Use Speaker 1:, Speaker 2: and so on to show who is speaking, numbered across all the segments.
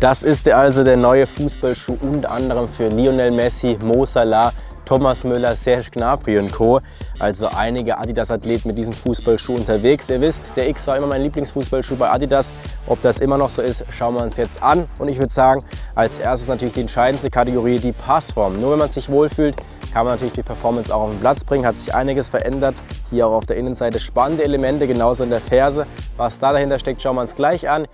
Speaker 1: Das ist also der neue Fußballschuh unter anderem für Lionel Messi, Mo Salah, Thomas Müller, Serge Gnabry und Co. Also einige Adidas-Athleten mit diesem Fußballschuh unterwegs. Ihr wisst, der X war immer mein Lieblingsfußballschuh bei Adidas. Ob das immer noch so ist, schauen wir uns jetzt an. Und ich würde sagen, als erstes natürlich die entscheidendste Kategorie, die Passform. Nur wenn man sich wohlfühlt, kann man natürlich die Performance auch auf den Platz bringen. Hat sich einiges verändert. Hier auch auf der Innenseite spannende Elemente, genauso in der Ferse. Was da dahinter steckt, schauen wir uns gleich an.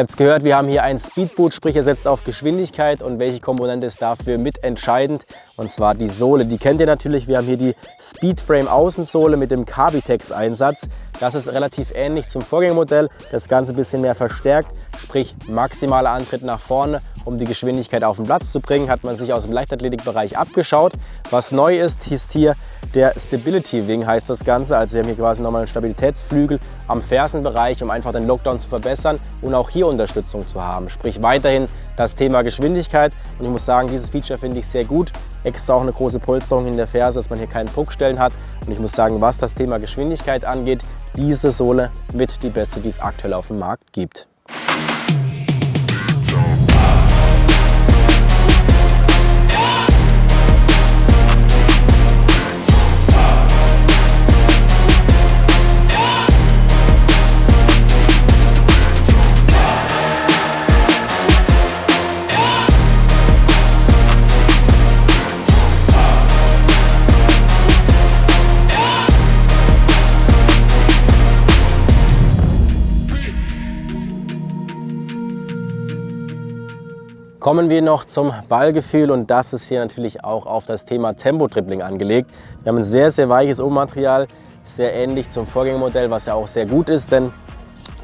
Speaker 1: Ihr habt es gehört, wir haben hier ein Speedboot, sprich er setzt auf Geschwindigkeit und welche Komponente ist dafür mitentscheidend und zwar die Sohle. Die kennt ihr natürlich, wir haben hier die Speedframe Außensohle mit dem Carbitex Einsatz. Das ist relativ ähnlich zum Vorgängermodell, das Ganze ein bisschen mehr verstärkt, sprich maximaler Antritt nach vorne, um die Geschwindigkeit auf den Platz zu bringen, hat man sich aus dem Leichtathletikbereich abgeschaut. Was neu ist, ist hier der Stability Wing heißt das Ganze. Also wir haben hier quasi nochmal einen Stabilitätsflügel am Fersenbereich, um einfach den Lockdown zu verbessern und auch hier Unterstützung zu haben. Sprich weiterhin das Thema Geschwindigkeit. Und ich muss sagen, dieses Feature finde ich sehr gut. Extra auch eine große Polsterung in der Ferse, dass man hier keinen Druckstellen hat. Und ich muss sagen, was das Thema Geschwindigkeit angeht, diese Sohle mit die beste, die es aktuell auf dem Markt gibt. Kommen wir noch zum Ballgefühl und das ist hier natürlich auch auf das Thema Tempo-Dribbling angelegt. Wir haben ein sehr, sehr weiches Obermaterial, sehr ähnlich zum Vorgängermodell, was ja auch sehr gut ist, denn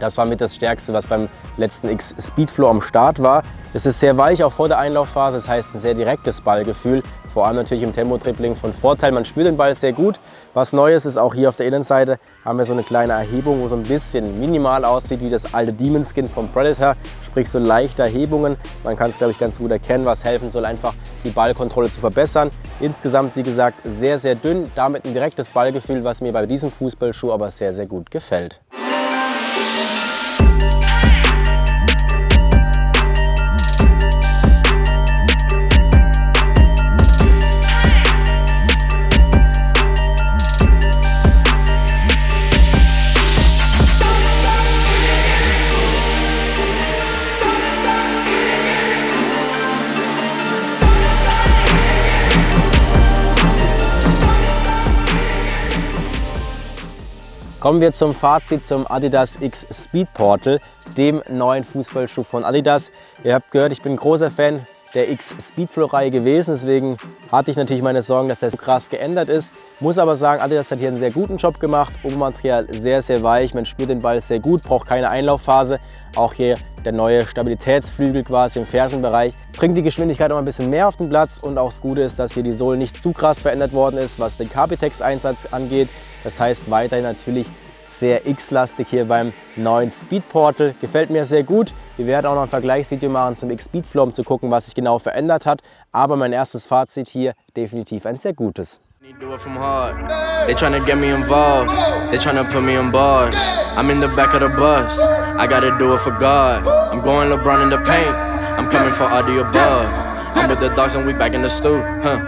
Speaker 1: das war mit das Stärkste, was beim letzten X Speedflow am Start war. Es ist sehr weich, auch vor der Einlaufphase, das heißt ein sehr direktes Ballgefühl. Vor allem natürlich im Tempo-Dribbling von Vorteil. Man spürt den Ball sehr gut. Was Neues ist, auch hier auf der Innenseite haben wir so eine kleine Erhebung, wo so ein bisschen minimal aussieht wie das alte Demon Skin vom Predator. Sprich so leichte Erhebungen. Man kann es, glaube ich, ganz gut erkennen, was helfen soll, einfach die Ballkontrolle zu verbessern. Insgesamt, wie gesagt, sehr, sehr dünn. Damit ein direktes Ballgefühl, was mir bei diesem Fußballschuh aber sehr, sehr gut gefällt. Kommen wir zum Fazit zum Adidas X Speed Portal, dem neuen Fußballschuh von Adidas. Ihr habt gehört, ich bin großer Fan der X Speedflow Reihe gewesen, deswegen hatte ich natürlich meine Sorgen, dass so krass geändert ist. Muss aber sagen, Adidas hat hier einen sehr guten Job gemacht, Obermaterial sehr, sehr weich, man spürt den Ball sehr gut, braucht keine Einlaufphase. Auch hier der neue Stabilitätsflügel quasi im Fersenbereich bringt die Geschwindigkeit noch ein bisschen mehr auf den Platz und auch das Gute ist, dass hier die Sohle nicht zu krass verändert worden ist, was den Capitex-Einsatz angeht. Das heißt weiterhin natürlich sehr X-lastig hier beim neuen Speed Portal. Gefällt mir sehr gut. Wir werden auch noch ein Vergleichsvideo machen zum X-Speed Flow, um zu gucken, was sich genau verändert hat. Aber mein erstes Fazit hier definitiv ein sehr gutes. Do it from hard. They tryna get me involved. They tryna put me on bars. I'm in the back of the bus. I gotta do it for God. I'm going LeBron in the paint. I'm coming for all the. I'm with the dogs and we back in the stew. Huh?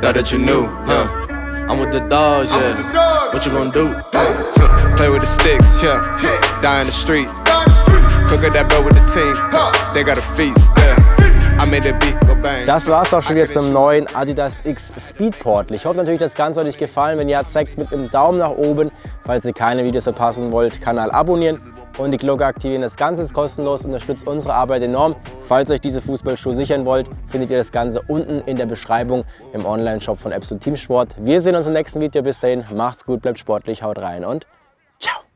Speaker 1: Thought that you knew. Huh? I'm with the dogs, yeah. What you gonna do? Play with the sticks, yeah. Die in the streets. Cook that bell with the team. They got a feast, yeah. Das war es auch schon wieder zum neuen Adidas X Speed Portal. Ich hoffe natürlich, das Ganze hat euch gefallen. Wenn ja, zeigt es mit einem Daumen nach oben. Falls ihr keine Videos verpassen wollt, Kanal abonnieren und die Glocke aktivieren. Das Ganze ist kostenlos, unterstützt unsere Arbeit enorm. Falls ihr euch diese Fußballschuhe sichern wollt, findet ihr das Ganze unten in der Beschreibung im Online-Shop von Absolut Teamsport. Wir sehen uns im nächsten Video. Bis dahin, macht's gut, bleibt sportlich, haut rein und Ciao.